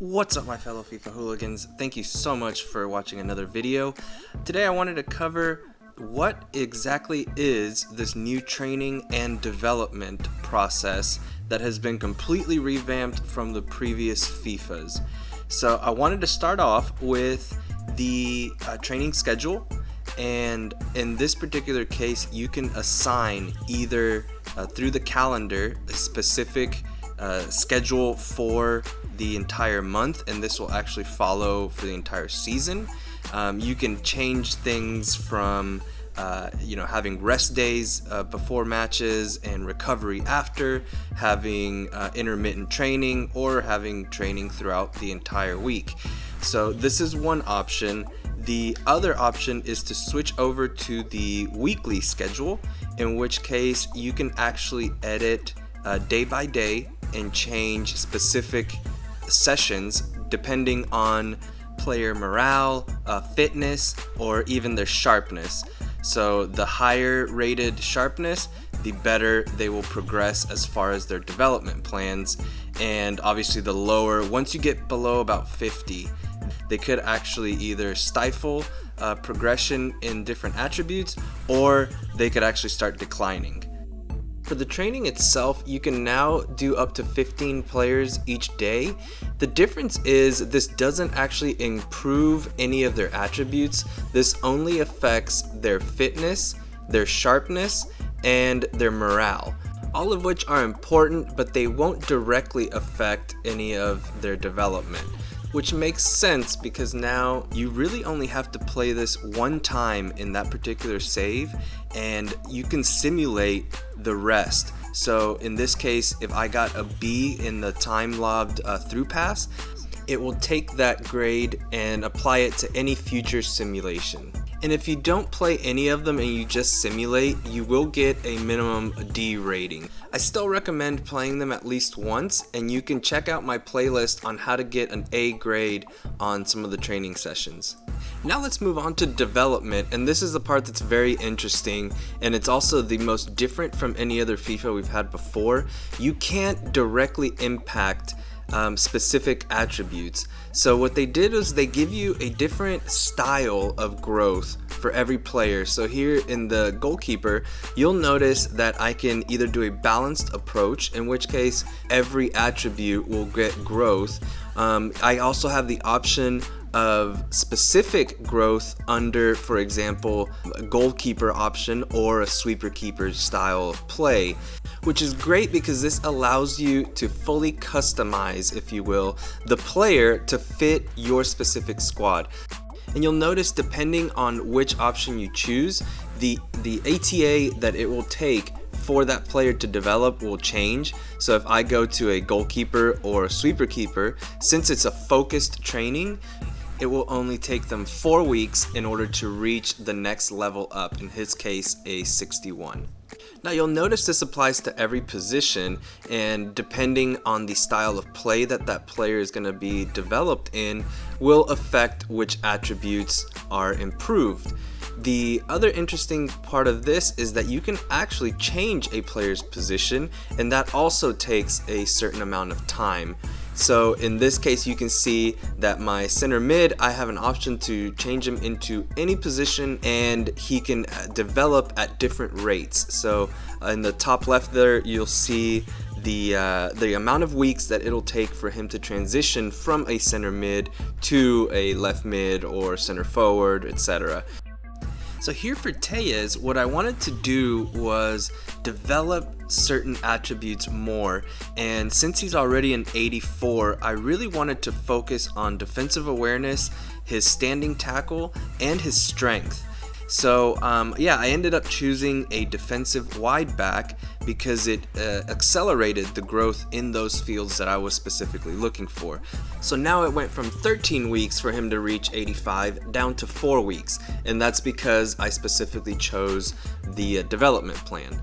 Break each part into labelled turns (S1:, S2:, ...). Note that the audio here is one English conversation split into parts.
S1: What's up my fellow FIFA hooligans? Thank you so much for watching another video. Today I wanted to cover what exactly is this new training and development process that has been completely revamped from the previous FIFAs. So I wanted to start off with the uh, training schedule and in this particular case you can assign either uh, through the calendar a specific uh, schedule for the entire month and this will actually follow for the entire season. Um, you can change things from uh, you know having rest days uh, before matches and recovery after having uh, intermittent training or having training throughout the entire week so this is one option the other option is to switch over to the weekly schedule in which case you can actually edit uh, day by day and change specific sessions depending on player morale, uh, fitness, or even their sharpness. So the higher rated sharpness, the better they will progress as far as their development plans. And obviously the lower, once you get below about 50, they could actually either stifle uh, progression in different attributes or they could actually start declining. For the training itself, you can now do up to 15 players each day. The difference is this doesn't actually improve any of their attributes. This only affects their fitness, their sharpness, and their morale. All of which are important, but they won't directly affect any of their development which makes sense because now you really only have to play this one time in that particular save and you can simulate the rest. So in this case, if I got a B in the time lobbed uh, through pass, it will take that grade and apply it to any future simulation. And if you don't play any of them and you just simulate, you will get a minimum D rating. I still recommend playing them at least once and you can check out my playlist on how to get an A grade on some of the training sessions. Now let's move on to development and this is the part that's very interesting and it's also the most different from any other FIFA we've had before. You can't directly impact um, specific attributes. So what they did was they give you a different style of growth for every player. So here in the goalkeeper, you'll notice that I can either do a balanced approach, in which case every attribute will get growth. Um, I also have the option of specific growth under, for example, a goalkeeper option or a sweeper keeper style of play which is great because this allows you to fully customize, if you will, the player to fit your specific squad. And you'll notice depending on which option you choose, the, the ETA that it will take for that player to develop will change. So if I go to a goalkeeper or a sweeper keeper, since it's a focused training, it will only take them four weeks in order to reach the next level up, in his case, a 61. Now you'll notice this applies to every position and depending on the style of play that that player is going to be developed in will affect which attributes are improved. The other interesting part of this is that you can actually change a player's position and that also takes a certain amount of time. So in this case you can see that my center mid I have an option to change him into any position and he can uh, develop at different rates. So in the top left there you'll see the uh, the amount of weeks that it'll take for him to transition from a center mid to a left mid or center forward etc. So here for Tellez, what I wanted to do was develop certain attributes more. And since he's already an 84 I really wanted to focus on defensive awareness his standing tackle and his strength so um, yeah, I ended up choosing a defensive wide back because it uh, accelerated the growth in those fields that I was specifically looking for. So now it went from 13 weeks for him to reach 85 down to 4 weeks, and that's because I specifically chose the uh, development plan.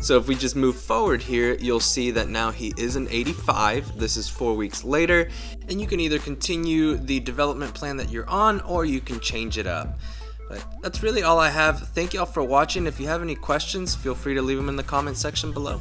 S1: So if we just move forward here, you'll see that now he is an 85. This is four weeks later, and you can either continue the development plan that you're on or you can change it up. But that's really all I have. Thank y'all for watching. If you have any questions, feel free to leave them in the comment section below.